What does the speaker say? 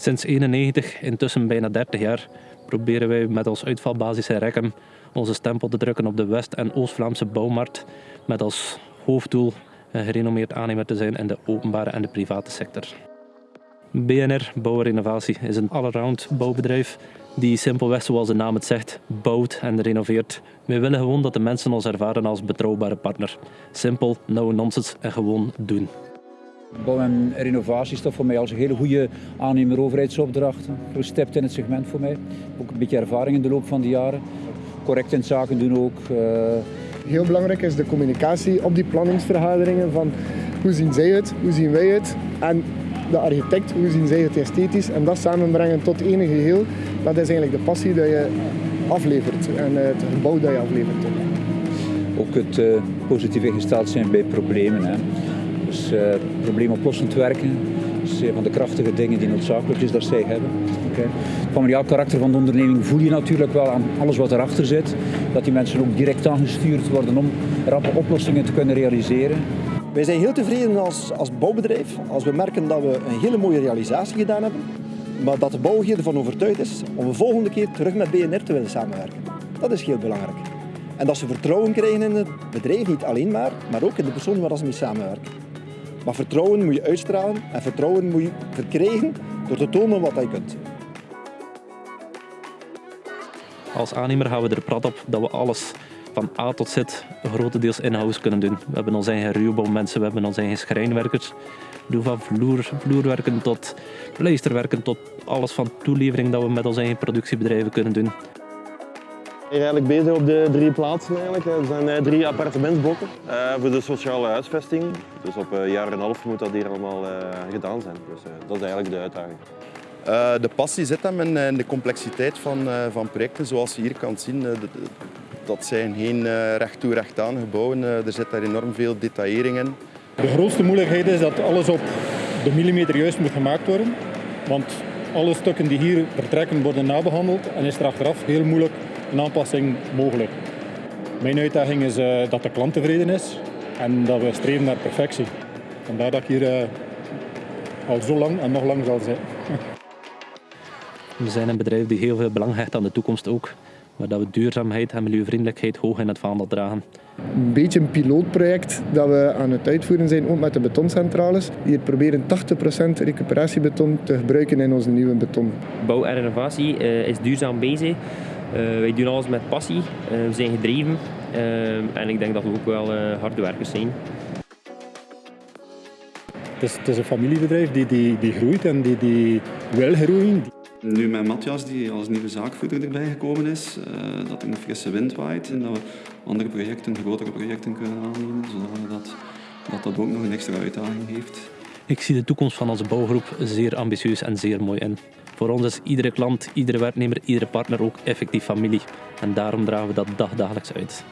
Sinds 1991, intussen bijna 30 jaar, proberen wij met ons uitvalbasis in Rekken onze stempel te drukken op de West- en Oost-Vlaamse bouwmarkt met als hoofddoel een gerenommeerd aannemer te zijn in de openbare en de private sector. BNR Bouwrenovatie is een allround bouwbedrijf die simpelweg, zoals de naam het zegt, bouwt en renoveert. Wij willen gewoon dat de mensen ons ervaren als betrouwbare partner. Simpel, no nonsense en gewoon doen. Bouw en renovatie is voor mij als een hele goede aannemer overheidsopdracht. Gestept in het segment voor mij. Ook een beetje ervaring in de loop van de jaren. Correct in zaken doen ook. Uh... Heel belangrijk is de communicatie op die planningsvergaderingen van hoe zien zij het, hoe zien wij het en de architect, hoe zien zij het esthetisch en dat samenbrengen tot één geheel, dat is eigenlijk de passie die je aflevert en het gebouw dat je aflevert. Ook het uh, positief ingesteld zijn bij problemen. Hè. Dus uh, probleemoplossend werken is een van de krachtige dingen die noodzakelijk is dat zij hebben. Het familiaal karakter van de onderneming voel je natuurlijk wel aan alles wat erachter zit. Dat die mensen ook direct aangestuurd worden om rappe oplossingen te kunnen realiseren. Wij zijn heel tevreden als, als bouwbedrijf als we merken dat we een hele mooie realisatie gedaan hebben, maar dat de bouwheer ervan overtuigd is om de volgende keer terug met BNR te willen samenwerken. Dat is heel belangrijk. En dat ze vertrouwen krijgen in het bedrijf, niet alleen maar, maar ook in de persoon waar ze mee samenwerken. Maar vertrouwen moet je uitstralen en vertrouwen moet je verkrijgen door te tonen wat je kunt. Als aannemer gaan we er prat op dat we alles van A tot Z grotendeels in-house kunnen doen. We hebben onze eigen ruwbouwmensen, we hebben onze eigen schrijnwerkers. We doen van vloer, vloerwerken tot pleisterwerken tot alles van toelevering dat we met onze eigen productiebedrijven kunnen doen. We zijn eigenlijk bezig op de drie plaatsen eigenlijk. Er zijn eh, drie appartementsblokken uh, voor de sociale huisvesting. Dus op een jaar en een half moet dat hier allemaal uh, gedaan zijn. Dus dat is eigenlijk de uitdaging. de passie zit hem in, de complexiteit van, van projecten. Zoals je hier kan zien, dat zijn geen recht toe recht aan gebouwen. er zit daar enorm veel detaillering in. De grootste moeilijkheid is dat alles op de millimeter juist moet gemaakt worden. Want alle stukken die hier vertrekken worden nabehandeld en is er achteraf heel moeilijk een aanpassing mogelijk. Mijn uitdaging is uh, dat de klant tevreden is en dat we streven naar perfectie. Vandaar dat ik hier uh, al zo lang en nog lang zal zijn. We zijn een bedrijf die heel veel belang hecht aan de toekomst ook. Maar dat we duurzaamheid en milieuvriendelijkheid hoog in het vaandel dragen. Een beetje een pilootproject dat we aan het uitvoeren zijn, ook met de betoncentrales. Hier proberen 80% recuperatiebeton te gebruiken in onze nieuwe beton. Bouw en renovatie uh, is duurzaam bezig. Uh, wij doen alles met passie, uh, we zijn gedreven en ik denk dat we ook wel harde werkers zijn. Het is, het is, een familiebedrijf die, die, die groeit en die, die wil groeien. Nu met Matthias, die als nieuwe zaakvoerder erbij gekomen is, dat er een frisse wind waait en dat we andere projecten, grotere projecten kunnen aannemen, zodat dat, dat, dat ook nog een extra uitdaging heeft. Ik zie de toekomst van onze bouwgroep zeer ambitieus en zeer mooi in. Voor ons is iedere klant, iedere werknemer, iedere partner ook effectief familie. En daarom dragen we dat dagdagelijks uit.